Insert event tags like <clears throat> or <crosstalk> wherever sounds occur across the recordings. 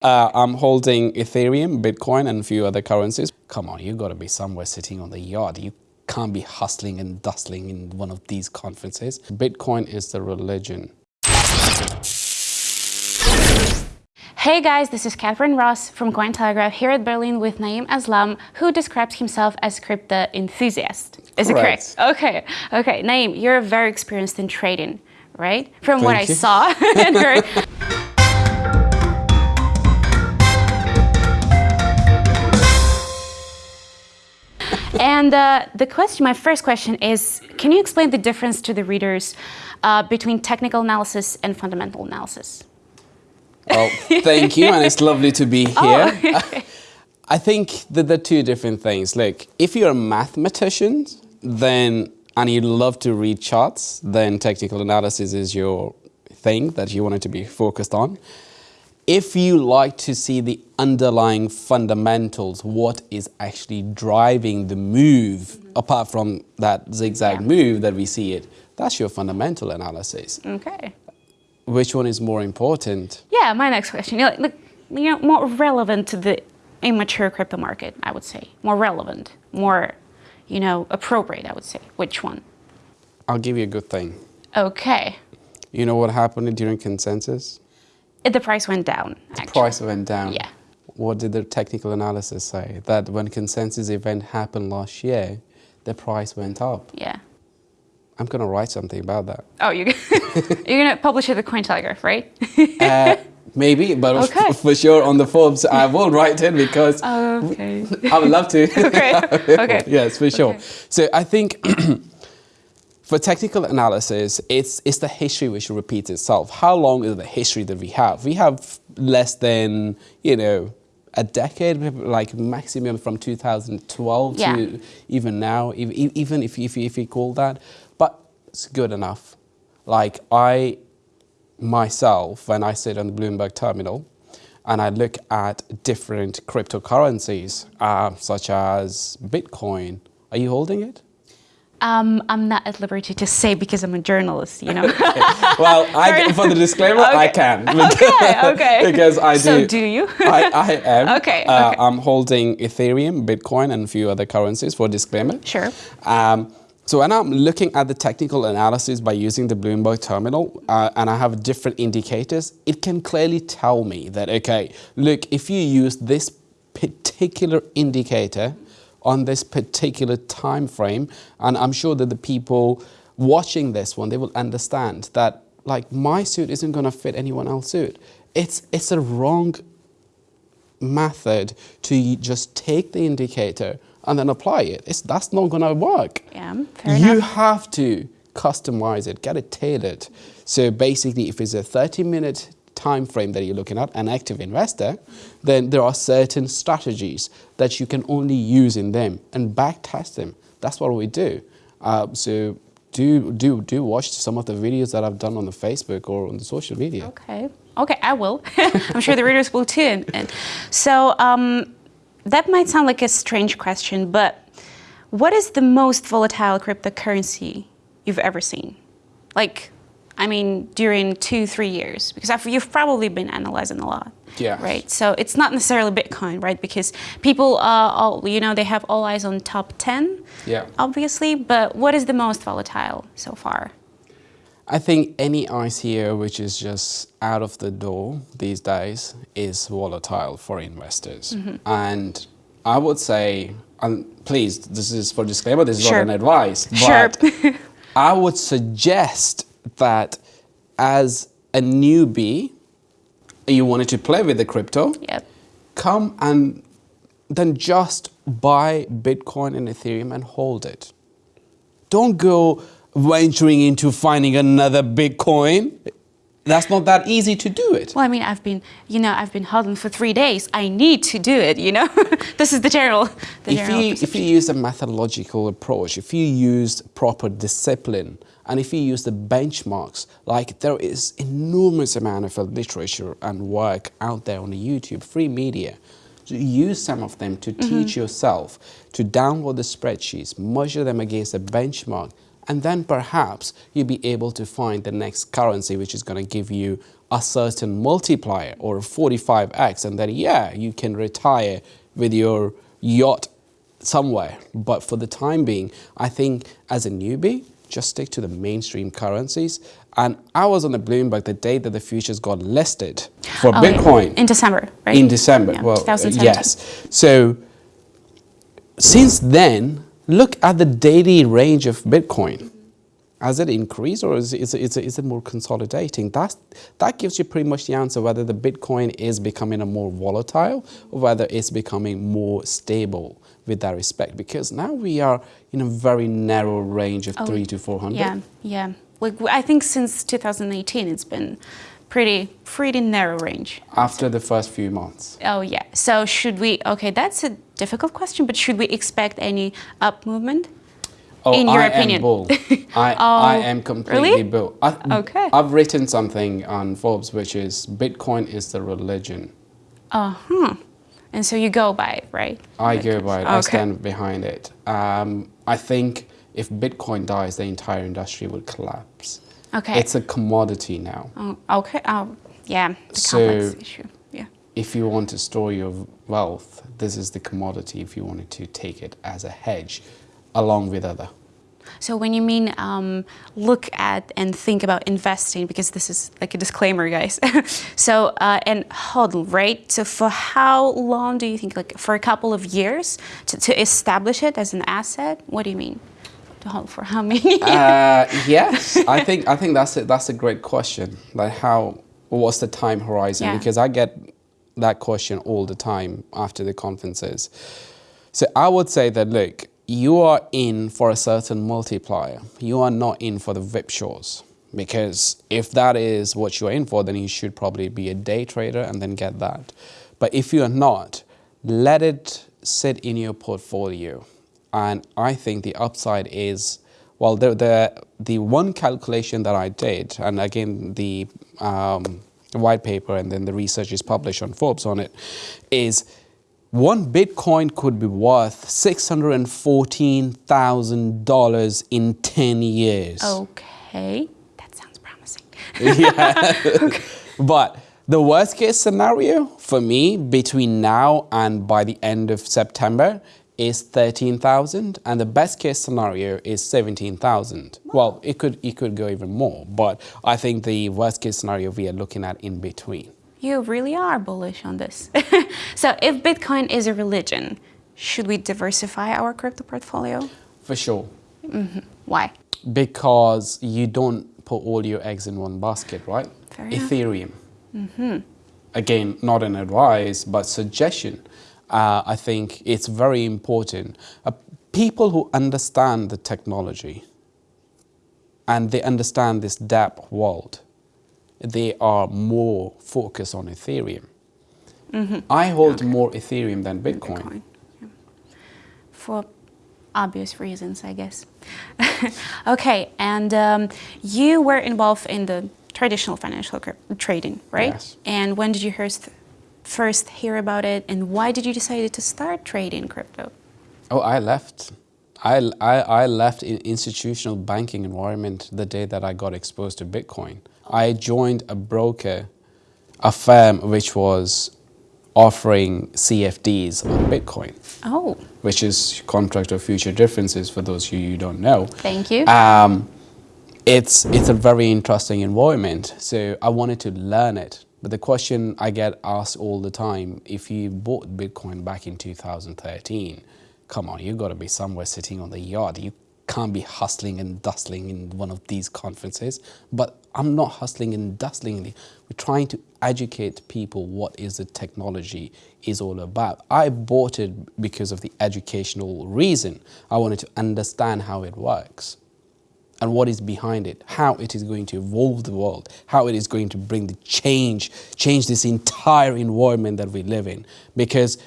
Uh, I'm holding Ethereum, Bitcoin, and a few other currencies. Come on, you've got to be somewhere sitting on the yard. You can't be hustling and dustling in one of these conferences. Bitcoin is the religion. Hey guys, this is Catherine Ross from Cointelegraph here at Berlin with Naeem Aslam, who describes himself as crypto enthusiast. Is correct. it correct? Okay, okay. Naeem, you're very experienced in trading, right? From Thank what you. I saw <laughs> and uh, the question, my first question is, can you explain the difference to the readers uh, between technical analysis and fundamental analysis? Well, thank you, and it's lovely to be here. Oh, <laughs> I think that they're two different things. Like, if you're a mathematician, then and you love to read charts, then technical analysis is your thing that you wanted to be focused on. If you like to see the underlying fundamentals, what is actually driving the move, apart from that zigzag Yeah. move that we see it, that's your fundamental analysis. Okay. Which one is more important? Yeah, my next question. You know, you know, more relevant to the immature crypto market, I would say. More relevant, more, you know, appropriate, I would say. Which one? I'll give you a good thing. Okay. You know what happened during consensus? Uh, The price went down. Actually. Price went down. Yeah. What did the technical analysis say? That when consensus event happened last year, the price went up. Yeah. I'm going to write something about that. Oh, <laughs> you're, you're going to publish it at Cointelegraph, right? <laughs> Uh, maybe, but <laughs> Okay. for sure on the Forbes, I will write it because okay. I would love to. okay. Okay. yes, for sure. Okay. So I think <clears throat> for technical analysis, it's, it's the history which repeats itself. How long is the history that we have? We have less than, you know, a decade, like maximum from 2012 Yeah. to even now, even if, if, if you call that. But it's good enough. Like I myself, when I sit on the Bloomberg terminal, and I look at different cryptocurrencies, uh, such as Bitcoin. Are you holding it? Um, I'm not at liberty to say because I'm a journalist, you know? <laughs> Well, I, <laughs> for the disclaimer, I can. <laughs> okay, okay. because I do. So do you? I, I am. Okay, Uh, okay. I'm holding Ethereum, Bitcoin, and a few other currencies for disclaimer. Sure. Um, so when I'm looking at the technical analysis by using the Bloomberg terminal, uh, and I have different indicators, it can clearly tell me that, okay, look, if you use this particular indicator on this particular time frame, and I'm sure that the people watching this one, they will understand that like my suit isn't going to fit anyone else's suit. It's, it's a wrong method to just take the indicator and then apply it. It's, that's not going to work. Yeah, fair you enough. have to customize it, get it tailored. So basically, if it's a 30 minute time frame that you're looking at, an active investor, then there are certain strategies that you can only use in them and back test them. That's what we do. Uh, so do, do, do watch some of the videos that I've done on the Facebook or on the social media. Okay. Okay, I will. <laughs> I'm sure the readers will too. And, so um, that might sound like a strange question, but what is the most volatile cryptocurrency you've ever seen? Like, I mean, during two, three years, because I've, you've probably been analyzing a lot. Yeah. Right. So it's not necessarily Bitcoin, right? Because people, uh, all, you know, they have all eyes on top 10, Yeah. obviously. But what is the most volatile so far? I think any ICO which is just out of the door these days is volatile for investors. Mm-hmm. And I would say, and please, this is for disclaimer, this is Sure. not an advice, Sure. but <laughs> I would suggest that as a newbie, you wanted to play with the crypto, Yep. come and then just buy Bitcoin and Ethereum and hold it. Don't go venturing into finding another Bitcoin. That's not that easy to do it. Well, I mean, I've been, you know, I've been hodling for three days. I need to do it, you know? <laughs> this is the general, the If general you, if you use a methodological approach, if you use proper discipline, and if you use the benchmarks, like there is enormous amount of literature and work out there on the YouTube, free media. Use some of them to mm-hmm. teach yourself, to download the spreadsheets, measure them against a benchmark, and then perhaps you'll be able to find the next currency which is going to give you a certain multiplier or 45x and then yeah, you can retire with your yacht somewhere. But for the time being, I think as a newbie, just stick to the mainstream currencies. And I was on the Bloomberg the day that the futures got listed for Oh, Bitcoin. In December, right? In December, Yeah, well, 2017. yes. So since then, look at the daily range of Bitcoin. Has it increased or is it, is is it, is it more consolidating? That's, that gives you pretty much the answer whether the Bitcoin is becoming a more volatile or whether it's becoming more stable with that respect. Because now we are in a very narrow range of Oh, three to 400. Yeah, yeah. Like I think since 2018, it's been pretty pretty narrow range. After the first few months. Oh yeah. So should we? Okay, that's a difficult question, but should we expect any up movement? Oh, in your I opinion. am <laughs> bull. I, I Oh, am completely really? bull. I, Okay. I've written something on Forbes, which is Bitcoin is the religion. Uh huh. And so you go by it, right? I go by it. I stand behind it. Um, I think if Bitcoin dies, the entire industry would collapse. Okay. It's a commodity now. Oh, okay. Oh, yeah. The So- complex issue. Yeah. If you want to store your wealth, this is the commodity if you wanted to take it as a hedge along with other. So when you mean um, look at and think about investing, because this is like a disclaimer, guys. <laughs> so uh, and hodl, right? So for how long do you think? Like for a couple of years to, to establish it as an asset? What do you mean? To hodl for how many? Uh, yes, I think I think that's a, that's a great question. Like how what's the time horizon? Yeah. Because I get that question all the time after the conferences. So I would say that look, you are in for a certain multiplier. You are not in for the VIP shows. Because if that is what you're in for, then you should probably be a day trader and then get that. But if you are not, let it sit in your portfolio. And I think the upside is, well, the, the, the one calculation that I did, and again, the um, white paper and then the research is published on Forbes on it, is one Bitcoin could be worth $614,000 in 10 years. okay, that sounds promising. <laughs> yeah. <laughs> okay. But the worst case scenario for me between now and by the end of September is 13,000 and the best case scenario is 17,000. Well, it could it could go even more, but I think the worst case scenario we are looking at in between. You really are bullish on this. <laughs> so if Bitcoin is a religion, should we diversify our crypto portfolio? For sure. Why? Because you don't put all your eggs in one basket, right? Fair. Ethereum. Again, not an advice, but suggestion. Uh, I think it's very important. Uh, people who understand the technology and they understand this DApp world, they are more focused on Ethereum. I hold more Ethereum than Bitcoin. Bitcoin. yeah. For obvious reasons, I guess. <laughs> okay, and um, you were involved in the traditional financial trading, right? Yes. And when did you first, first hear about it, and why did you decide to start trading crypto? Oh, I left. I, I, I left in institutional banking environment the day that I got exposed to Bitcoin. I joined a broker, a firm which was offering CFDs on Bitcoin, Oh, which is contract of future differences for those of you who don't know. thank you. Um, it's, it's a very interesting environment, so I wanted to learn it. But the question I get asked all the time, if you bought Bitcoin back in 2013, come on, you've got to be somewhere sitting on the yard. You can't be hustling and dustling in one of these conferences. But I'm not hustling and dustling. We're trying to educate people what is the technology is all about. I bought it because of the educational reason. I wanted to understand how it works and what is behind it, how it is going to evolve the world, how it is going to bring the change, change this entire environment that we live in. Because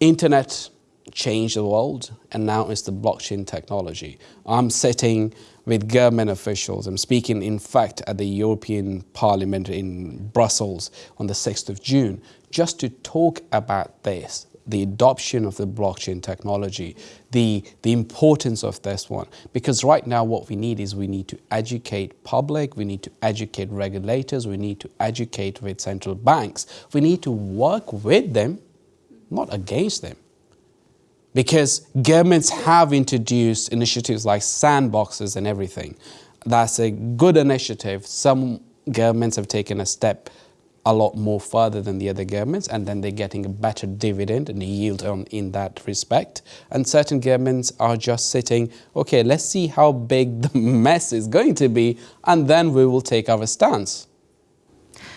internet changed the world and now it's the blockchain technology. I'm sitting with government officials. I'm speaking, in fact, at the European Parliament in Brussels on the 6th of June, just to talk about this. the adoption of the blockchain technology, the, the importance of this one. Because right now what we need is we need to educate public, we need to educate regulators, we need to educate with central banks. We need to work with them, not against them. Because governments have introduced initiatives like sandboxes and everything. That's a good initiative. Some governments have taken a step a lot more further than the other governments and then they're getting a better dividend and yield on in that respect. And certain governments are just sitting, okay, let's see how big the <laughs> mess is going to be and then we will take our stance.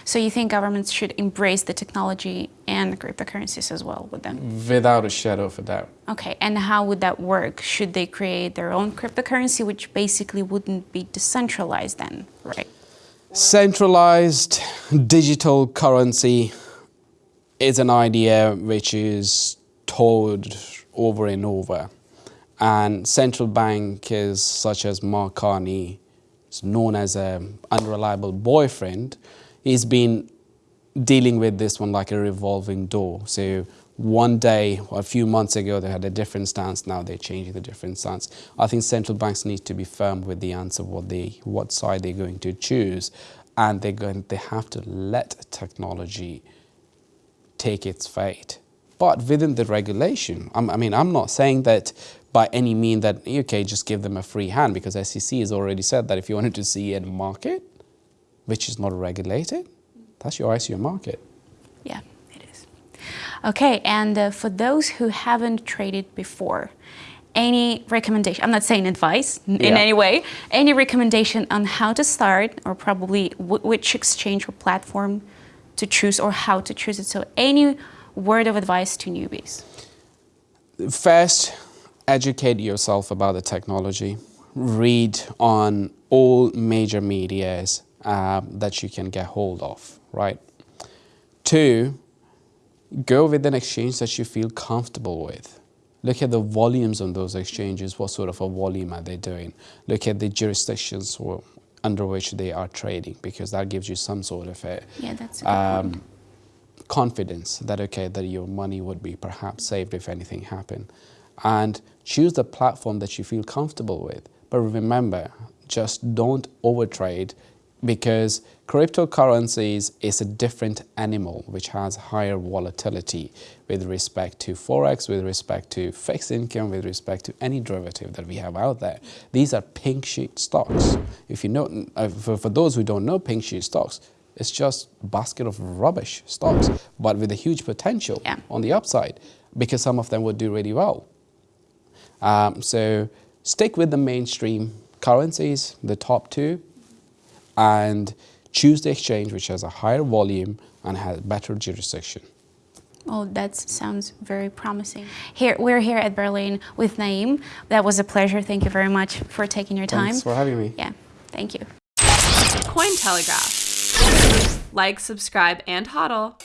So you think governments should embrace the technology and cryptocurrencies as well with them? Without a shadow of a doubt. Okay, and how would that work? Should they create their own cryptocurrency, which basically wouldn't be decentralized then, right? Centralized digital currency is an idea which is told over and over. And central bankers such as Mark Carney, is known as an unreliable boyfriend, he's been dealing with this one like a revolving door. So one day, a few months ago, they had a different stance. Now they're changing the different stance. I think central banks need to be firm with the answer what they, what side they're going to choose, and they're going, they have to let technology take its fate. But within the regulation, I'm, I mean, I'm not saying that by any mean that okay, just give them a free hand because SEC has already said that if you wanted to see a market, which is not regulated, that's your ICO market. Yeah. It is. Okay, and uh, for those who haven't traded before, any recommendation, I'm not saying advice in yeah. any way, any recommendation on how to start or probably which exchange or platform to choose or how to choose it. So any word of advice to newbies? First, educate yourself about the technology. Read on all major medias uh, that you can get hold of, right? Two, Go with an exchange that you feel comfortable with. Look at the volumes on those exchanges. What sort of a volume are they doing? Look at the jurisdictions under which they are trading because that gives you some sort of a, yeah, a um, confidence that, okay, that your money would be perhaps saved if anything happened. And choose the platform that you feel comfortable with. But remember, just don't overtrade because cryptocurrencies is a different animal which has higher volatility with respect to forex, with respect to fixed income, with respect to any derivative that we have out there. These are pink sheet stocks. If you know, uh, for, for those who don't know pink sheet stocks, it's just basket of rubbish stocks, but with a huge potential yeah. on the upside because some of them would do really well. Um, so stick with the mainstream currencies, the top two, and choose the exchange which has a higher volume and has better jurisdiction. Oh, that sounds very promising. Here, we're here at Berlin with Naeem. That was a pleasure. Thank you very much for taking your time. Thanks for having me. Yeah, thank you. Cointelegraph. Like, subscribe, and hodl.